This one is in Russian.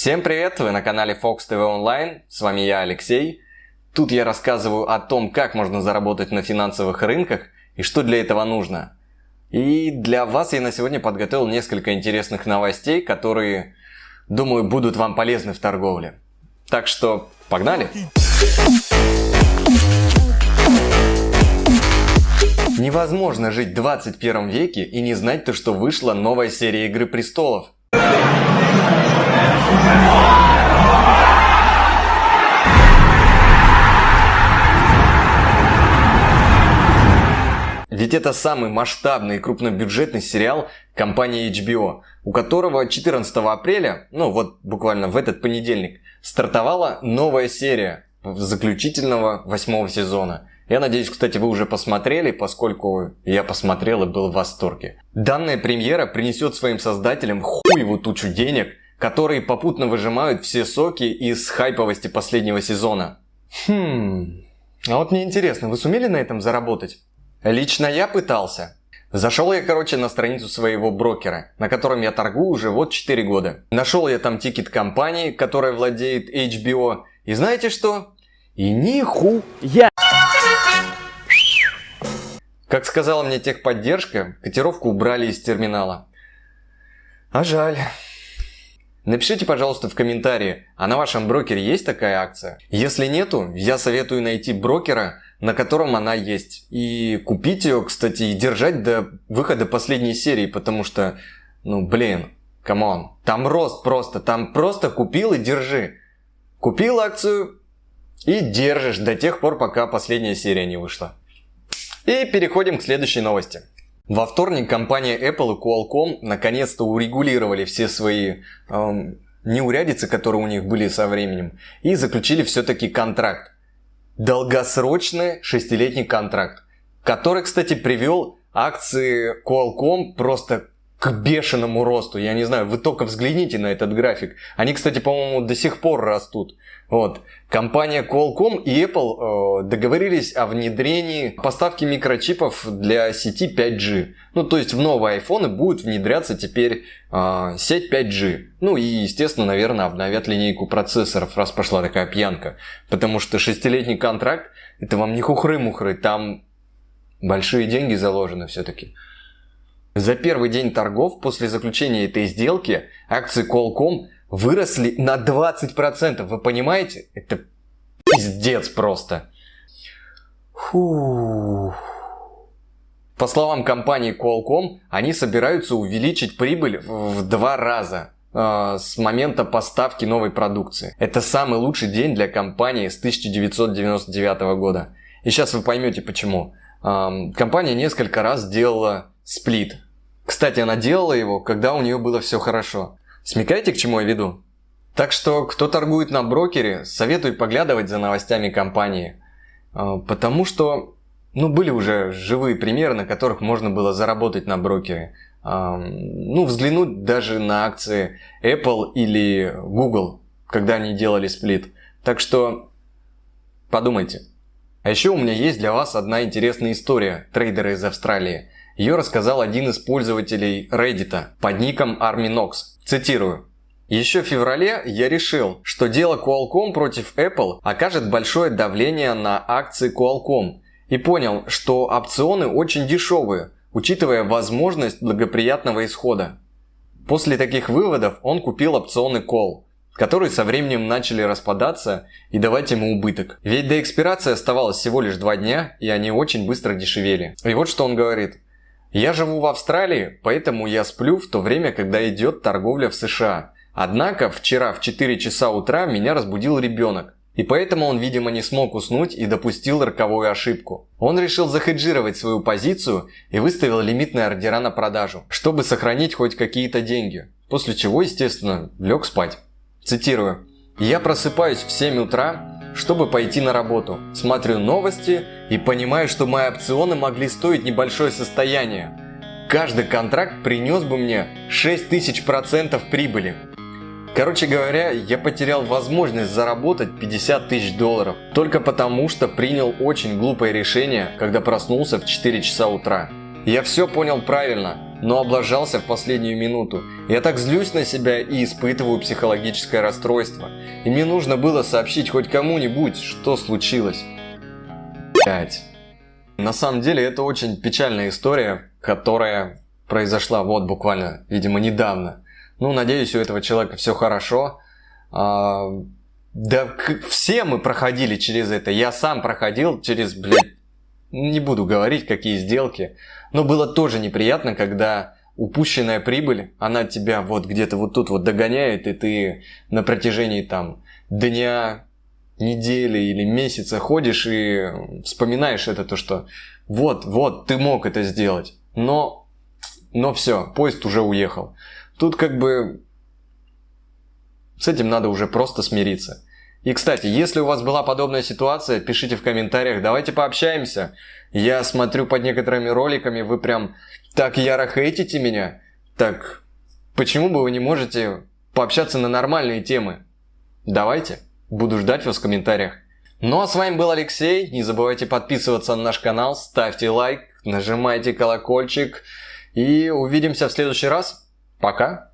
Всем привет! Вы на канале Fox TV Online. С вами я, Алексей. Тут я рассказываю о том, как можно заработать на финансовых рынках и что для этого нужно. И для вас я на сегодня подготовил несколько интересных новостей, которые, думаю, будут вам полезны в торговле. Так что, погнали! Невозможно жить в 21 веке и не знать то, что вышла новая серия Игры Престолов. Ведь это самый масштабный и крупнобюджетный сериал компании HBO, у которого 14 апреля, ну вот буквально в этот понедельник, стартовала новая серия заключительного восьмого сезона. Я надеюсь, кстати, вы уже посмотрели, поскольку я посмотрел и был в восторге. Данная премьера принесет своим создателям хуевую тучу денег, которые попутно выжимают все соки из хайповости последнего сезона. Хм... А вот мне интересно, вы сумели на этом заработать? Лично я пытался. Зашел я, короче, на страницу своего брокера, на котором я торгую уже вот 4 года. Нашел я там тикет компании, которая владеет HBO. И знаете что? И ниху я. Как сказала мне техподдержка, котировку убрали из терминала. А жаль. Напишите, пожалуйста, в комментарии, а на вашем брокере есть такая акция? Если нету, я советую найти брокера, на котором она есть. И купить ее, кстати, и держать до выхода последней серии, потому что, ну блин, come on, там рост просто, там просто купил и держи. Купил акцию и держишь до тех пор, пока последняя серия не вышла. И переходим к следующей новости. Во вторник компания Apple и Qualcomm наконец-то урегулировали все свои эм, неурядицы, которые у них были со временем, и заключили все-таки контракт. Долгосрочный шестилетний контракт, который, кстати, привел акции Qualcomm просто к бешеному росту. Я не знаю, вы только взгляните на этот график. Они, кстати, по-моему, до сих пор растут. Вот. Компания Qualcomm и Apple э, договорились о внедрении поставки микрочипов для сети 5G. Ну, то есть в новые айфоны будет внедряться теперь э, сеть 5G. Ну и, естественно, наверное, обновят линейку процессоров, раз пошла такая пьянка. Потому что шестилетний контракт, это вам не хухры-мухры, там большие деньги заложены все-таки. За первый день торгов после заключения этой сделки акции Qualcomm выросли на 20%. Вы понимаете? Это пиздец просто. Фу. По словам компании Qualcomm, они собираются увеличить прибыль в два раза э, с момента поставки новой продукции. Это самый лучший день для компании с 1999 года. И сейчас вы поймете почему. Э, компания несколько раз делала сплит. Кстати, она делала его, когда у нее было все хорошо. Смекаете, к чему я веду? Так что, кто торгует на брокере, советую поглядывать за новостями компании. А, потому что, ну, были уже живые примеры, на которых можно было заработать на брокере. А, ну, взглянуть даже на акции Apple или Google, когда они делали сплит. Так что, подумайте. А еще у меня есть для вас одна интересная история трейдера из Австралии. Ее рассказал один из пользователей Reddit под ником ArmyNox. Цитирую. Еще в феврале я решил, что дело Qualcomm против Apple окажет большое давление на акции Qualcomm и понял, что опционы очень дешевые, учитывая возможность благоприятного исхода. После таких выводов он купил опционы Call, которые со временем начали распадаться и давать ему убыток. Ведь до экспирации оставалось всего лишь два дня, и они очень быстро дешевели. И вот что он говорит. Я живу в Австралии, поэтому я сплю в то время, когда идет торговля в США. Однако вчера в 4 часа утра меня разбудил ребенок. И поэтому он, видимо, не смог уснуть и допустил роковую ошибку. Он решил захеджировать свою позицию и выставил лимитные ордера на продажу, чтобы сохранить хоть какие-то деньги. После чего, естественно, лег спать. Цитирую. «Я просыпаюсь в 7 утра, чтобы пойти на работу. Смотрю новости и понимаю, что мои опционы могли стоить небольшое состояние. Каждый контракт принес бы мне 6000% прибыли. Короче говоря, я потерял возможность заработать 50 тысяч долларов только потому, что принял очень глупое решение, когда проснулся в 4 часа утра. Я все понял правильно. Но облажался в последнюю минуту. Я так злюсь на себя и испытываю психологическое расстройство. И мне нужно было сообщить хоть кому-нибудь, что случилось. Блять. На самом деле это очень печальная история, которая произошла вот буквально, видимо, недавно. Ну, надеюсь, у этого человека все хорошо. А, да все мы проходили через это. Я сам проходил через, блядь, не буду говорить, какие сделки. Но было тоже неприятно, когда упущенная прибыль, она тебя вот где-то вот тут вот догоняет, и ты на протяжении там дня, недели или месяца ходишь и вспоминаешь это, то что вот, вот, ты мог это сделать, но, но все, поезд уже уехал. Тут как бы с этим надо уже просто смириться. И, кстати, если у вас была подобная ситуация, пишите в комментариях, давайте пообщаемся. Я смотрю под некоторыми роликами, вы прям так яро хейтите меня. Так, почему бы вы не можете пообщаться на нормальные темы? Давайте, буду ждать вас в комментариях. Ну а с вами был Алексей, не забывайте подписываться на наш канал, ставьте лайк, нажимайте колокольчик и увидимся в следующий раз. Пока!